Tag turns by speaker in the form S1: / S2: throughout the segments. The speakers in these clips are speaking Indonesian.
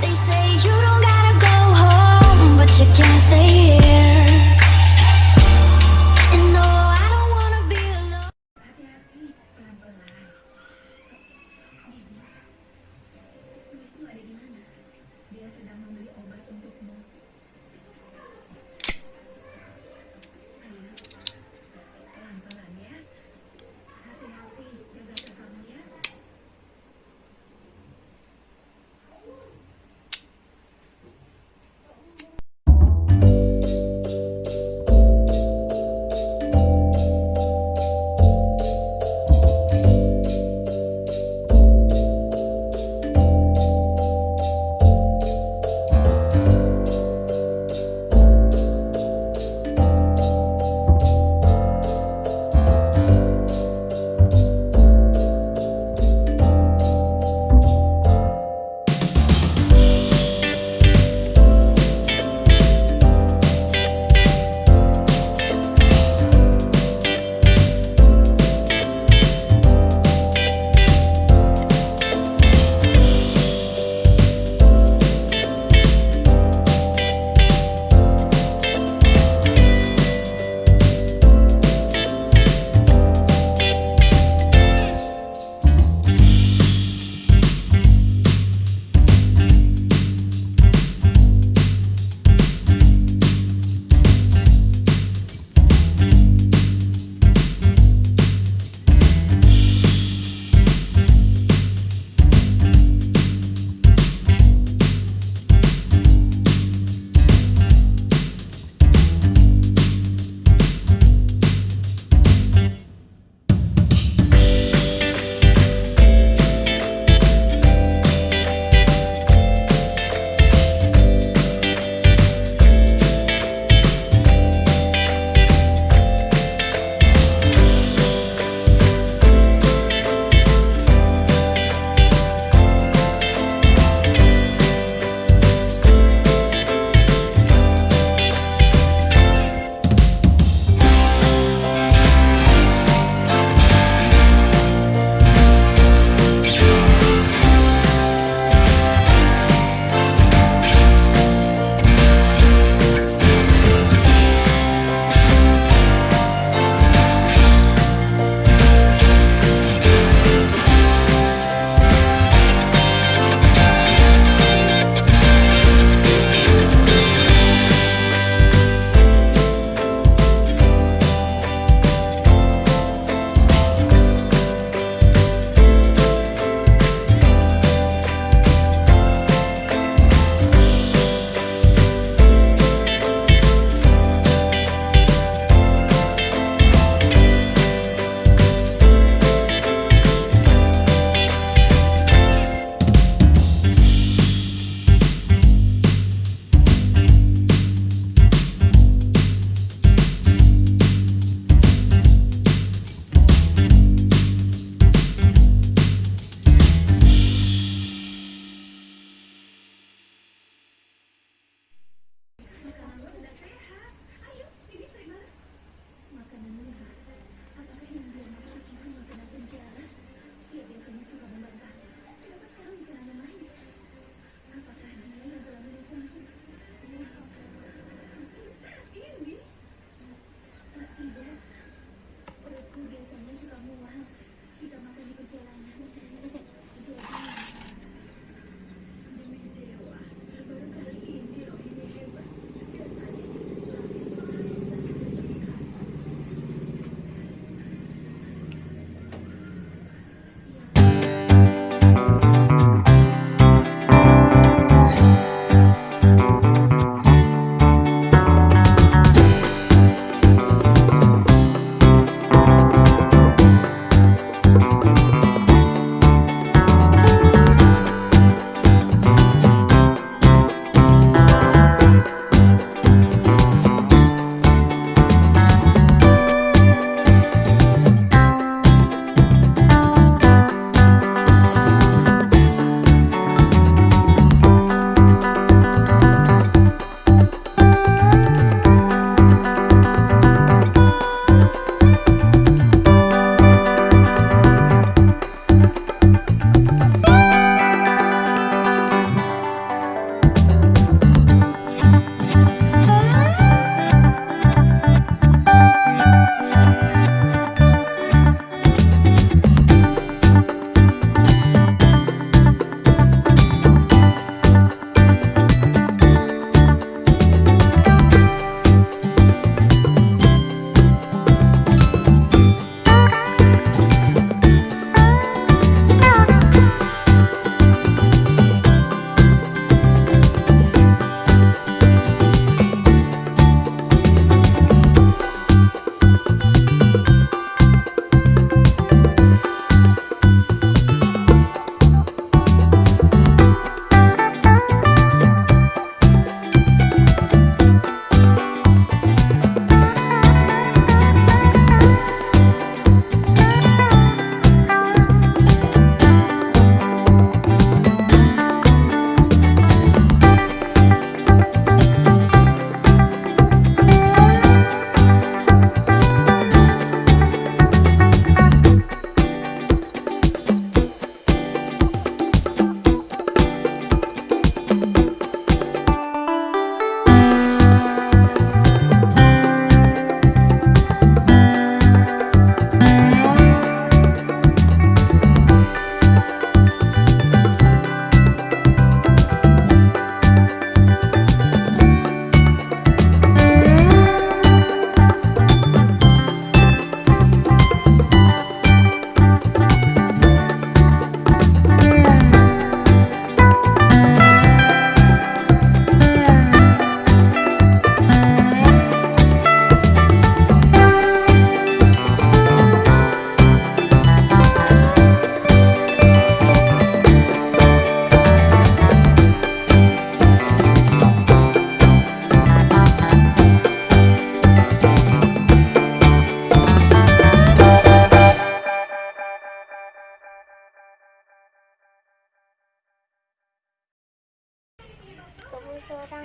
S1: They say you don't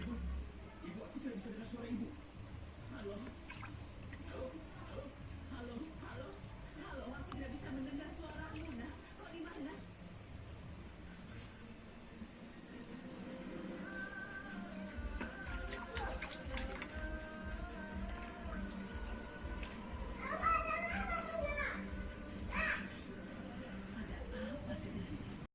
S2: Ibu, ibu aku tidak bisa dengar suara ibu. Halo? Halo?